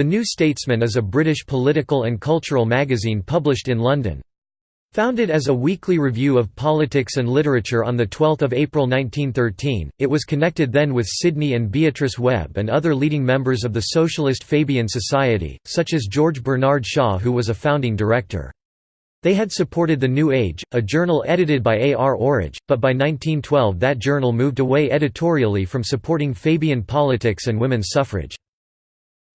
The New Statesman is a British political and cultural magazine published in London. Founded as a weekly review of politics and literature on 12 April 1913, it was connected then with Sidney and Beatrice Webb and other leading members of the Socialist Fabian Society, such as George Bernard Shaw who was a founding director. They had supported The New Age, a journal edited by A. R. Orage, but by 1912 that journal moved away editorially from supporting Fabian politics and women's suffrage.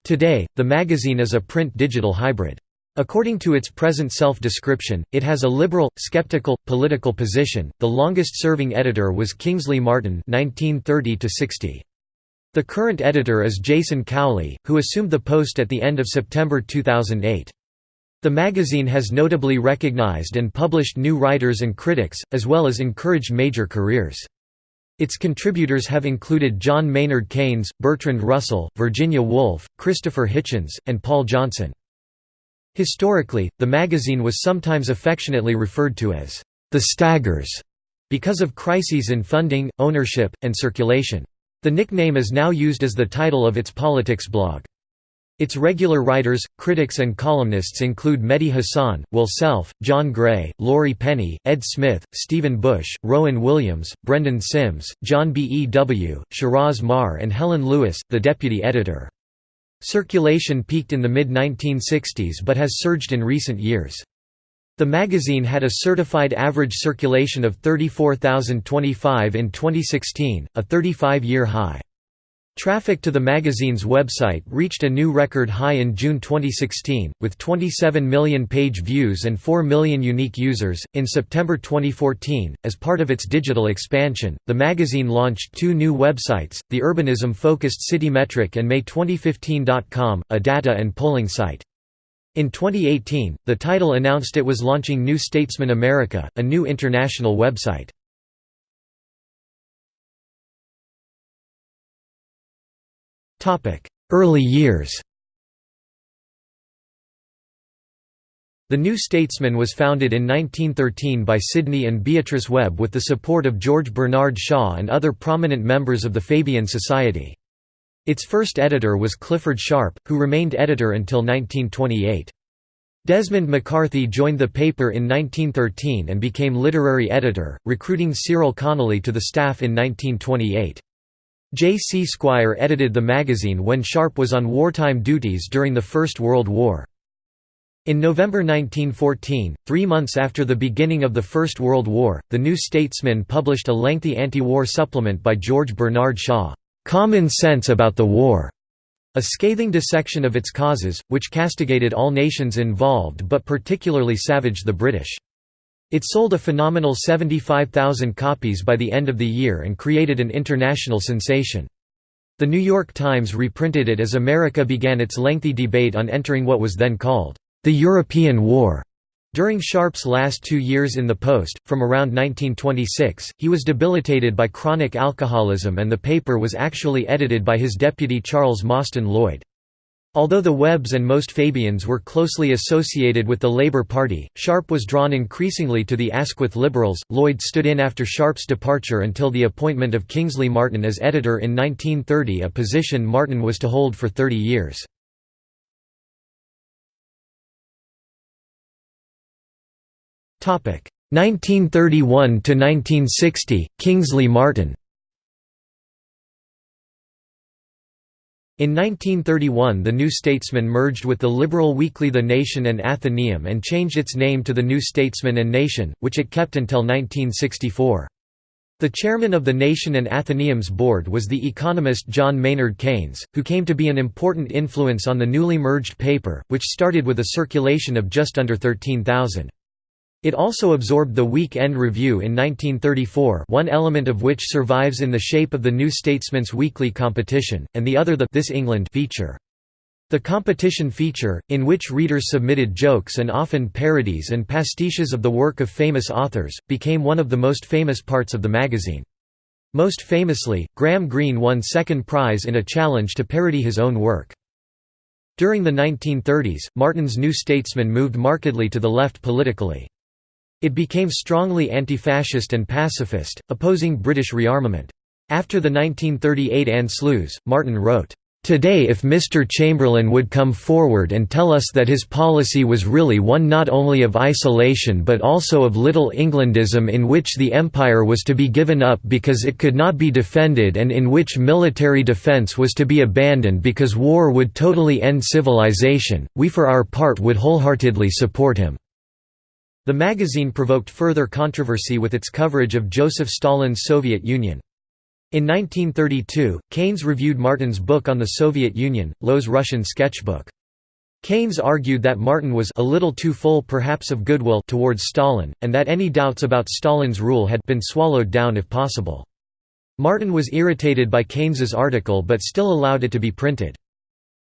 Today, the magazine is a print-digital hybrid. According to its present self-description, it has a liberal, skeptical, political position. The longest-serving editor was Kingsley Martin (1930–60). The current editor is Jason Cowley, who assumed the post at the end of September 2008. The magazine has notably recognized and published new writers and critics, as well as encouraged major careers. Its contributors have included John Maynard Keynes, Bertrand Russell, Virginia Woolf, Christopher Hitchens, and Paul Johnson. Historically, the magazine was sometimes affectionately referred to as the Staggers because of crises in funding, ownership, and circulation. The nickname is now used as the title of its politics blog. Its regular writers, critics and columnists include Mehdi Hasan, Will Self, John Gray, Laurie Penny, Ed Smith, Stephen Bush, Rowan Williams, Brendan Simms, John B. E. W., Shiraz Maher and Helen Lewis, the deputy editor. Circulation peaked in the mid-1960s but has surged in recent years. The magazine had a certified average circulation of 34,025 in 2016, a 35-year high. Traffic to the magazine's website reached a new record high in June 2016, with 27 million page views and 4 million unique users. In September 2014, as part of its digital expansion, the magazine launched two new websites the urbanism focused Citymetric and May2015.com, a data and polling site. In 2018, the title announced it was launching New Statesman America, a new international website. Early years The New Statesman was founded in 1913 by Sidney and Beatrice Webb with the support of George Bernard Shaw and other prominent members of the Fabian Society. Its first editor was Clifford Sharp, who remained editor until 1928. Desmond MacCarthy joined the paper in 1913 and became literary editor, recruiting Cyril Connolly to the staff in 1928. J. C. Squire edited the magazine when Sharp was on wartime duties during the First World War. In November 1914, three months after the beginning of the First World War, The New Statesman published a lengthy anti-war supplement by George Bernard Shaw, "'Common Sense About the War' a scathing dissection of its causes, which castigated all nations involved but particularly savaged the British. It sold a phenomenal 75,000 copies by the end of the year and created an international sensation. The New York Times reprinted it as America began its lengthy debate on entering what was then called the European War. During Sharp's last two years in the post, from around 1926, he was debilitated by chronic alcoholism and the paper was actually edited by his deputy Charles Mostyn Lloyd. Although the Webbs and most Fabians were closely associated with the Labour Party, Sharp was drawn increasingly to the Asquith Liberals. Lloyd stood in after Sharp's departure until the appointment of Kingsley Martin as editor in 1930, a position Martin was to hold for 30 years. Topic 1931 to 1960 Kingsley Martin In 1931 the New Statesman merged with the liberal weekly The Nation and Athenaeum and changed its name to The New Statesman and Nation, which it kept until 1964. The chairman of the Nation and Athenaeum's board was the economist John Maynard Keynes, who came to be an important influence on the newly merged paper, which started with a circulation of just under 13,000. It also absorbed the Week End Review in 1934 one element of which survives in the shape of the New Statesman's weekly competition, and the other the This England feature. The competition feature, in which readers submitted jokes and often parodies and pastiches of the work of famous authors, became one of the most famous parts of the magazine. Most famously, Graham Greene won second prize in a challenge to parody his own work. During the 1930s, Martin's New Statesman moved markedly to the left politically. It became strongly anti-fascist and pacifist, opposing British rearmament. After the 1938 Anschluss, Martin wrote, Today if Mr. Chamberlain would come forward and tell us that his policy was really one not only of isolation but also of Little Englandism in which the empire was to be given up because it could not be defended and in which military defence was to be abandoned because war would totally end civilization, we for our part would wholeheartedly support him." The magazine provoked further controversy with its coverage of Joseph Stalin's Soviet Union. In 1932, Keynes reviewed Martin's book on the Soviet Union, Low's Russian Sketchbook. Keynes argued that Martin was a little too full perhaps of goodwill towards Stalin, and that any doubts about Stalin's rule had been swallowed down if possible. Martin was irritated by Keynes's article but still allowed it to be printed.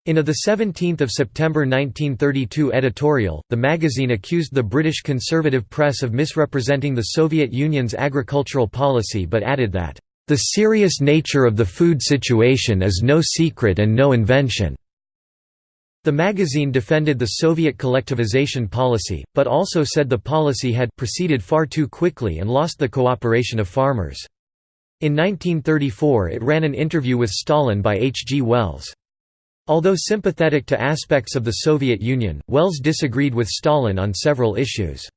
In a 17 September 1932 editorial, the magazine accused the British conservative press of misrepresenting the Soviet Union's agricultural policy but added that the serious nature of the food situation is no secret and no invention. The magazine defended the Soviet collectivization policy, but also said the policy had proceeded far too quickly and lost the cooperation of farmers. In 1934 it ran an interview with Stalin by H. G. Wells. Although sympathetic to aspects of the Soviet Union, Wells disagreed with Stalin on several issues.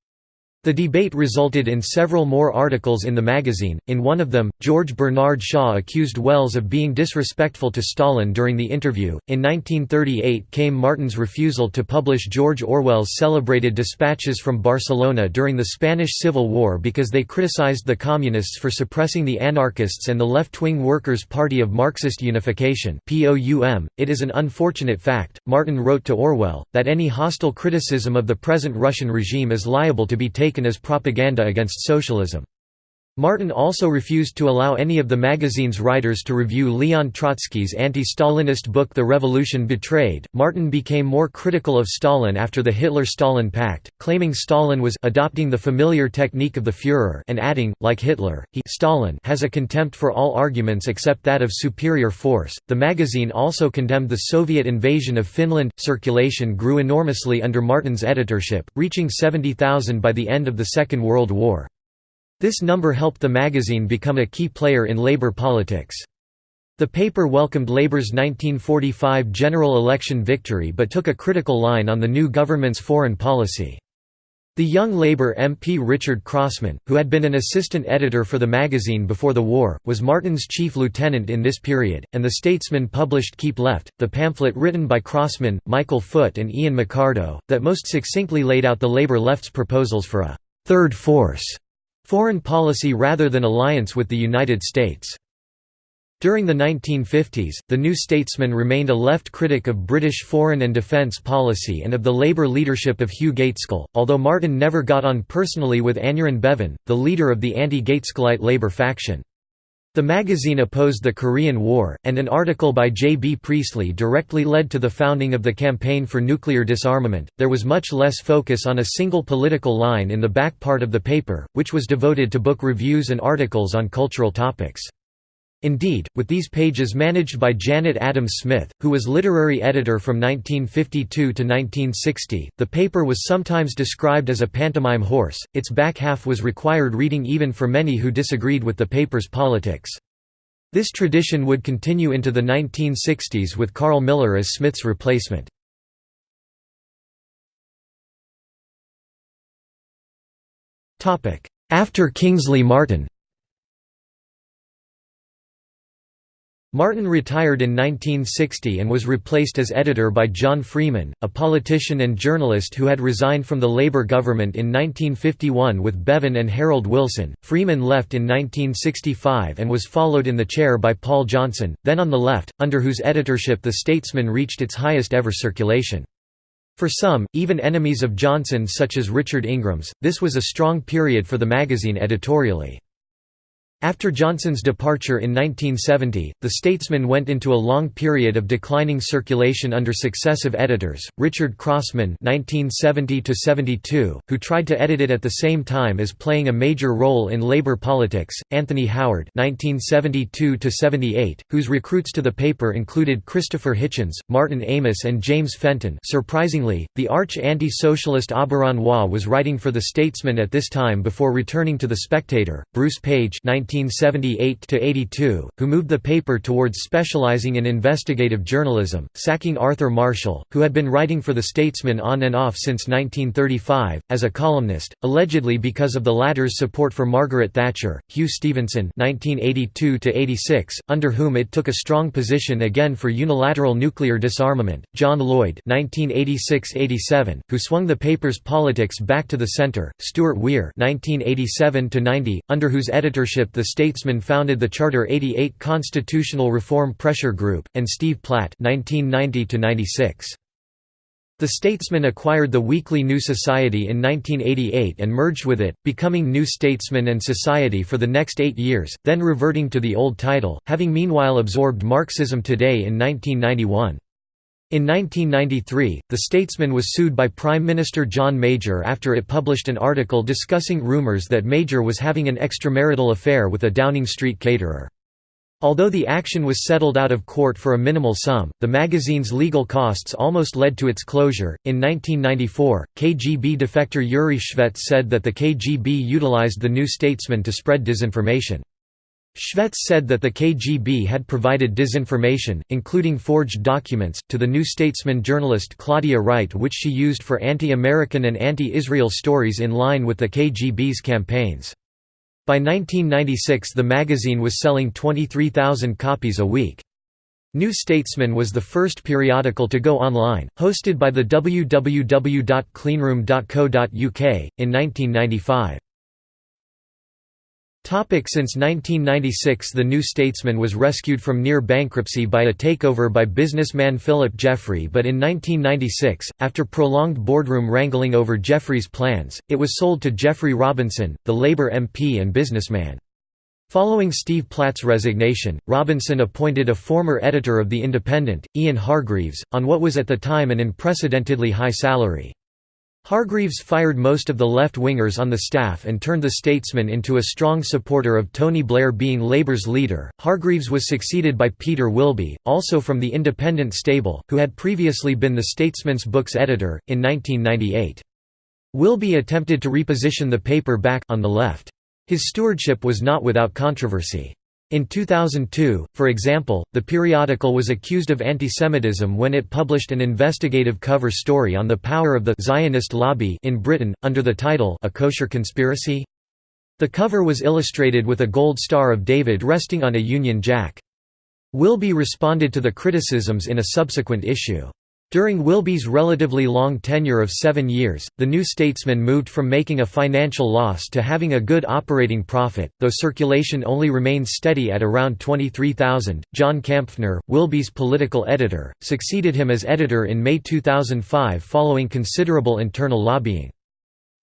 The debate resulted in several more articles in the magazine. In one of them, George Bernard Shaw accused Wells of being disrespectful to Stalin during the interview. In 1938 came Martin's refusal to publish George Orwell's celebrated dispatches from Barcelona during the Spanish Civil War because they criticized the Communists for suppressing the anarchists and the left wing Workers' Party of Marxist Unification. (POUM). It is an unfortunate fact, Martin wrote to Orwell, that any hostile criticism of the present Russian regime is liable to be taken taken as propaganda against socialism. Martin also refused to allow any of the magazine's writers to review Leon Trotsky's anti-Stalinist book The Revolution Betrayed. Martin became more critical of Stalin after the Hitler-Stalin Pact, claiming Stalin was adopting the familiar technique of the Führer and adding, like Hitler, he Stalin has a contempt for all arguments except that of superior force. The magazine also condemned the Soviet invasion of Finland. Circulation grew enormously under Martin's editorship, reaching 70,000 by the end of the Second World War. This number helped the magazine become a key player in labor politics. The paper welcomed Labour's 1945 general election victory but took a critical line on the new government's foreign policy. The young Labour MP Richard Crossman, who had been an assistant editor for the magazine before the war, was Martin's chief lieutenant in this period, and the Statesman published Keep Left, the pamphlet written by Crossman, Michael Foot and Ian Mikardo, that most succinctly laid out the Labour left's proposals for a third force foreign policy rather than alliance with the United States. During the 1950s, the New Statesman remained a left critic of British foreign and defence policy and of the Labour leadership of Hugh Gaitskell, although Martin never got on personally with Aneurin Bevan, the leader of the anti-Gaitskellite Labour faction. The magazine opposed the Korean War, and an article by J. B. Priestley directly led to the founding of the Campaign for Nuclear Disarmament. There was much less focus on a single political line in the back part of the paper, which was devoted to book reviews and articles on cultural topics. Indeed, with these pages managed by Janet Adams Smith, who was literary editor from 1952 to 1960, the paper was sometimes described as a pantomime horse, its back half was required reading even for many who disagreed with the paper's politics. This tradition would continue into the 1960s with Karl Miller as Smith's replacement. After Kingsley Martin Martin retired in 1960 and was replaced as editor by John Freeman, a politician and journalist who had resigned from the Labour government in 1951 with Bevan and Harold Wilson. Freeman left in 1965 and was followed in the chair by Paul Johnson, then on the left, under whose editorship The Statesman reached its highest ever circulation. For some, even enemies of Johnson such as Richard Ingrams, this was a strong period for the magazine editorially. After Johnson's departure in 1970, The Statesman went into a long period of declining circulation under successive editors, Richard Crossman (1970–72), who tried to edit it at the same time as playing a major role in labor politics; Anthony Howard (1972–78), whose recruits to the paper included Christopher Hitchens, Martin Amis, and James Fenton. Surprisingly, the arch anti-socialist Auberon Waugh was writing for The Statesman at this time before returning to The Spectator. Bruce Page 19 1978–82, who moved the paper towards specializing in investigative journalism, sacking Arthur Marshall, who had been writing for The Statesman on and off since 1935, as a columnist, allegedly because of the latter's support for Margaret Thatcher, Hugh Stephenson 1982–86, under whom it took a strong position again for unilateral nuclear disarmament, John Lloyd 1986–87, who swung the paper's politics back to the centre, Stuart Weir 1987–90, under whose editorship The Statesman founded the Charter 88 Constitutional Reform Pressure Group, and Steve Platt 1990–96. The Statesman acquired the weekly New Society in 1988 and merged with it, becoming New Statesman and Society for the next eight years, then reverting to the old title, having meanwhile absorbed Marxism Today in 1991. In 1993, The Statesman was sued by Prime Minister John Major after it published an article discussing rumours that Major was having an extramarital affair with a Downing Street caterer. Although the action was settled out of court for a minimal sum, the magazine's legal costs almost led to its closure. In 1994, KGB defector Yuri Shvets said that the KGB utilized the New Statesman to spread disinformation. Shvets said that the KGB had provided disinformation, including forged documents, to the New Statesman journalist Claudia Wright which she used for anti-American and anti-Israel stories in line with the KGB's campaigns. By 1996 the magazine was selling 23,000 copies a week. New Statesman was the first periodical to go online, hosted by the www.cleanroom.co.uk, in 1995. Since 1996 The New Statesman was rescued from near bankruptcy by a takeover by businessman Philip Jeffrey but in 1996, after prolonged boardroom wrangling over Jeffrey's plans, it was sold to Geoffrey Robinson, the Labour MP and businessman. Following Steve Platt's resignation, Robinson appointed a former editor of The Independent, Ian Hargreaves, on what was at the time an unprecedentedly high salary. Hargreaves fired most of the left-wingers on the staff and turned the Statesman into a strong supporter of Tony Blair being Labour's leader. Hargreaves was succeeded by Peter Wilby, also from the Independent stable, who had previously been the Statesman's books editor, in 1998. Wilby attempted to reposition the paper back on the left. His stewardship was not without controversy. In 2002, for example, the periodical was accused of antisemitism when it published an investigative cover story on the power of the Zionist lobby in Britain, under the title A Kosher Conspiracy? The cover was illustrated with a gold star of David resting on a Union Jack. Wilby responded to the criticisms in a subsequent issue. During Wilby's relatively long tenure of seven years, the New Statesman moved from making a financial loss to having a good operating profit, though circulation only remained steady at around 23,000. John Kampfner, Wilby's political editor, succeeded him as editor in May 2005 following considerable internal lobbying.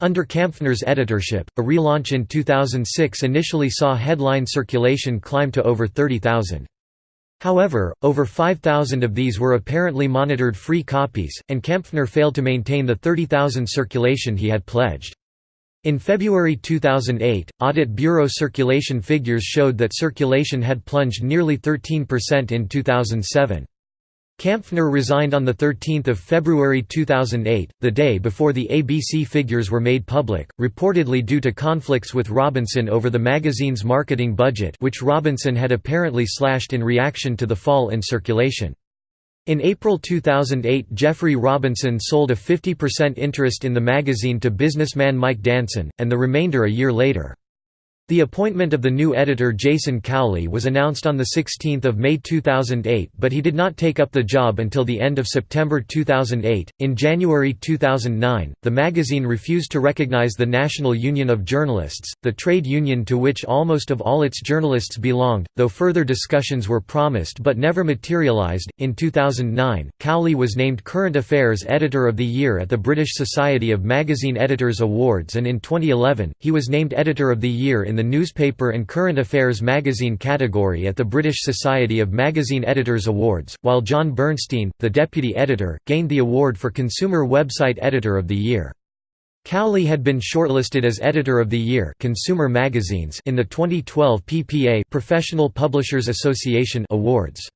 Under Kampfner's editorship, a relaunch in 2006 initially saw headline circulation climb to over 30,000. However, over 5,000 of these were apparently monitored free copies, and Kampfner failed to maintain the 30,000 circulation he had pledged. In February 2008, Audit Bureau circulation figures showed that circulation had plunged nearly 13% in 2007. Kampfner resigned on 13 February 2008, the day before the ABC figures were made public, reportedly due to conflicts with Robinson over the magazine's marketing budget which Robinson had apparently slashed in reaction to the fall in circulation. In April 2008 Geoffrey Robinson sold a 50% interest in the magazine to businessman Mike Danson, and the remainder a year later. The appointment of the new editor Jason Cowley was announced on 16 May 2008 but he did not take up the job until the end of September 2008. In January 2009, the magazine refused to recognize the National Union of Journalists, the trade union to which almost of all its journalists belonged, though further discussions were promised but never materialized. In 2009, Cowley was named Current Affairs Editor of the Year at the British Society of Magazine Editors Awards and in 2011, he was named Editor of the Year in in the Newspaper and Current Affairs magazine category at the British Society of Magazine Editors Awards, while Jon Bernstein, the deputy editor, gained the award for Consumer Website Editor of the Year. Cowley had been shortlisted as Editor of the Year Consumer Magazines in the 2012 PPA Professional Publishers Association Awards.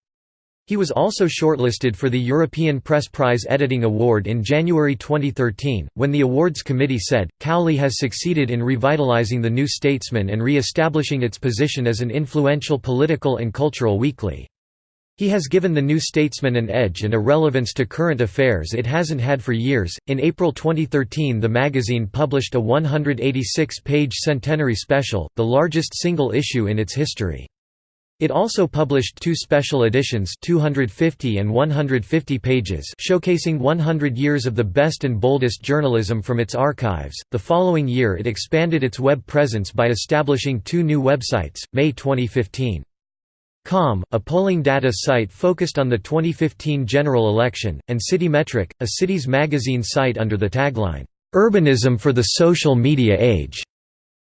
He was also shortlisted for the European Press Prize Editing Award in January 2013, when the awards committee said, Cowley has succeeded in revitalizing The New Statesman and re-establishing its position as an influential political and cultural weekly. He has given The New Statesman an edge and a relevance to current affairs it hasn't had for years. In April 2013, the magazine published a 186 page centenary special, the largest single issue in its history. It also published two special editions 250 and 150 pages showcasing 100 years of the best and boldest journalism from its archives. The following year it expanded its web presence by establishing two new websites, May 2015. Com, a polling data site focused on the 2015 general election, and Citymetric, a cities magazine site under the tagline, "'Urbanism for the Social Media Age'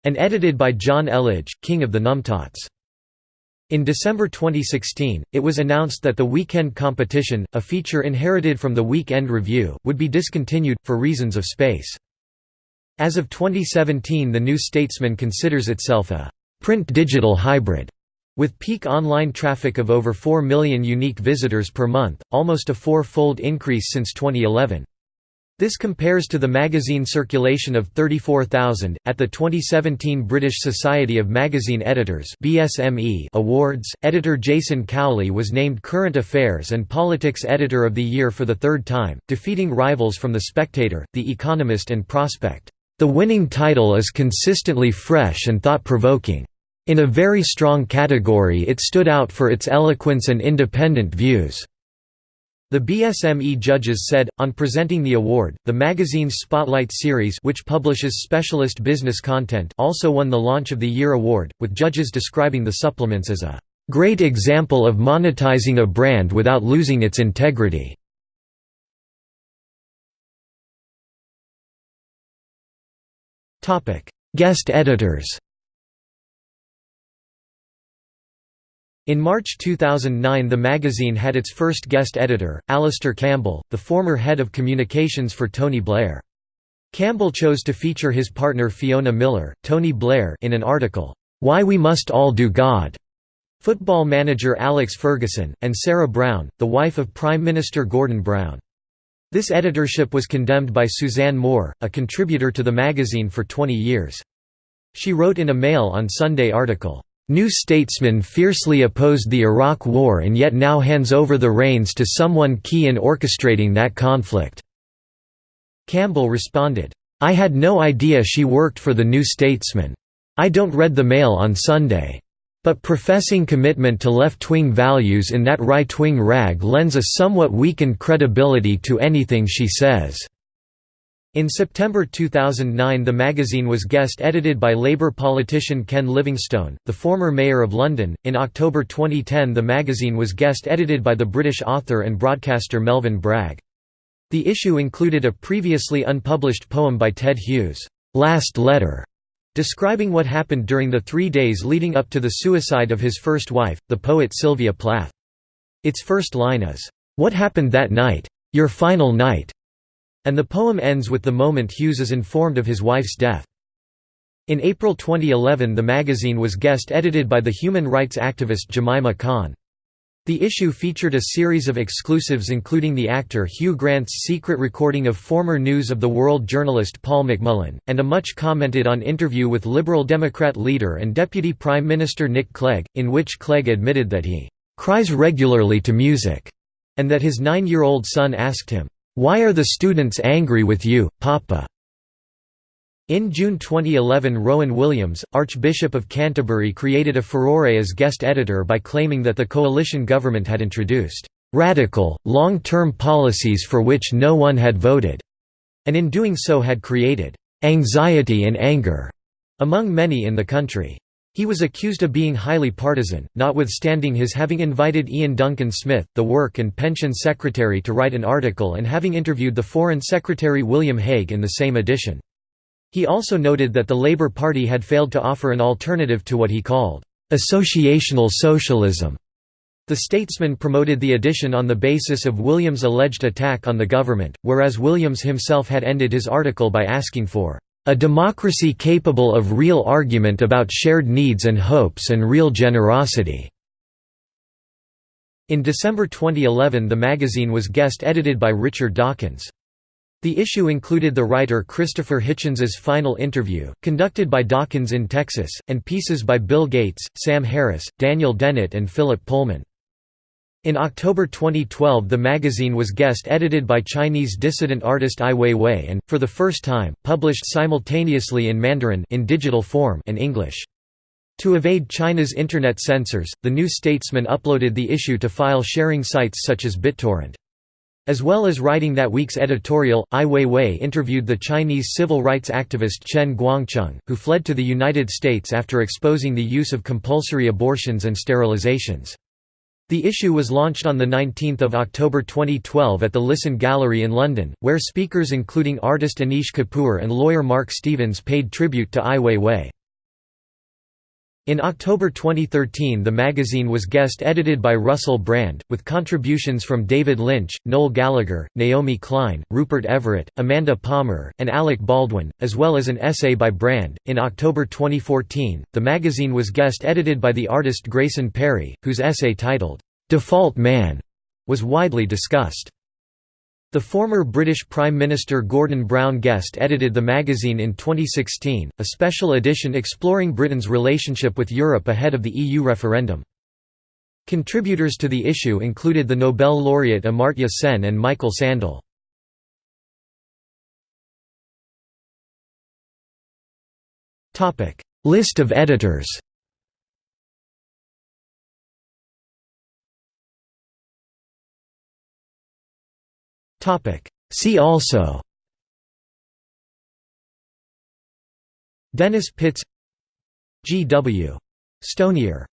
and edited by Jonn Elledge, king of the Numtots. In December 2016, it was announced that the weekend competition, a feature inherited from the Weekend Review, would be discontinued, for reasons of space. As of 2017 The New Statesman considers itself a «print-digital hybrid» with peak online traffic of over 4 million unique visitors per month, almost a four-fold increase since 2011. This compares to the magazine circulation of 34,000. At the 2017 British Society of Magazine Editors (BSME) Awards, editor Jason Cowley was named Current Affairs and Politics Editor of the Year for the third time, defeating rivals from The Spectator, The Economist, and Prospect. The winning title is consistently fresh and thought-provoking. In a very strong category it stood out for its eloquence and independent views. The BSME judges said, on presenting the award, the magazine's Spotlight series which publishes specialist business content also won the Launch of the Year award, with judges describing the supplements as a "...great example of monetizing a brand without losing its integrity." Guest editors In March 2009 the magazine had its first guest editor, Alastair Campbell, the former head of communications for Tony Blair. Campbell chose to feature his partner Fiona Millar, Tony Blair in an article, "'Why We Must All Do God' football manager Alex Ferguson, and Sarah Brown, the wife of Prime Minister Gordon Brown. This editorship was condemned by Suzanne Moore, a contributor to the magazine for 20 years. She wrote in a Mail on Sunday article, New Statesman fiercely opposed the Iraq War and yet now hands over the reins to someone key in orchestrating that conflict." Campbell responded, "'I had no idea she worked for the New Statesman. I don't read the Mail on Sunday. But professing commitment to left-wing values in that right-wing rag lends a somewhat weakened credibility to anything she says.' In September 2009 the magazine was guest-edited by Labour politician Ken Livingstone, the former mayor of London. In October 2010 the magazine was guest-edited by the British author and broadcaster Melvyn Bragg. The issue included a previously unpublished poem by Ted Hughes, "'Last Letter' describing what happened during the three days leading up to the suicide of his first wife, the poet Sylvia Plath. Its first line is, "'What happened that night? Your final night?' And the poem ends with the moment Hughes is informed of his wife's death. In April 2011 the magazine was guest-edited by the human rights activist Jemima Khan. The issue featured a series of exclusives including the actor Hugh Grant's secret recording of former News of the World journalist Paul McMullen, and a much commented on interview with Liberal Democrat leader and Deputy Prime Minister Nick Clegg, in which Clegg admitted that he "...cries regularly to music", and that his nine-year-old son asked him, why Are the Students Angry with You, Papa? In June 2011 Rowan Williams, Archbishop of Canterbury created a furore as guest editor by claiming that the coalition government had introduced "...radical, long-term policies for which no one had voted", and in doing so had created "...anxiety and anger", among many in the country. He was accused of being highly partisan, notwithstanding his having invited Iain Duncan Smith, the Work and Pension Secretary to write an article and having interviewed the Foreign Secretary William Hague in the same edition. He also noted that the Labour Party had failed to offer an alternative to what he called, "...associational socialism." The Statesman promoted the edition on the basis of Williams' alleged attack on the government, whereas Williams himself had ended his article by asking for a democracy capable of real argument about shared needs and hopes and real generosity." In December 2011 the magazine was guest-edited by Richard Dawkins. The issue included the writer Christopher Hitchens's final interview, conducted by Dawkins in Texas, and pieces by Bill Gates, Sam Harris, Daniel Dennett and Philip Pullman. In October 2012 the magazine was guest-edited by Chinese dissident artist Ai Weiwei and, for the first time, published simultaneously in Mandarin in digital form and English. To evade China's internet censors, the New Statesman uploaded the issue to file-sharing sites such as BitTorrent. As well as writing that week's editorial, Ai Weiwei interviewed the Chinese civil rights activist Chen Guangcheng, who fled to the United States after exposing the use of compulsory abortions and sterilizations. The issue was launched on 19 October 2012 at the Lisson Gallery in London, where speakers including artist Anish Kapoor and lawyer Mark Stevens paid tribute to Ai Weiwei. In October 2013 the magazine was guest-edited by Russell Brand, with contributions from David Lynch, Noel Gallagher, Naomi Klein, Rupert Everett, Amanda Palmer, and Alec Baldwin, as well as an essay by Brand. In October 2014, the magazine was guest-edited by the artist Grayson Perry, whose essay titled, "'Default Man' was widely discussed. The former British Prime Minister Gordon Brown guest edited the magazine in 2016, a special edition exploring Britain's relationship with Europe ahead of the EU referendum. Contributors to the issue included the Nobel laureate Amartya Sen and Michael Sandel. List of editors See also Dennis Pitts G. W. Stonier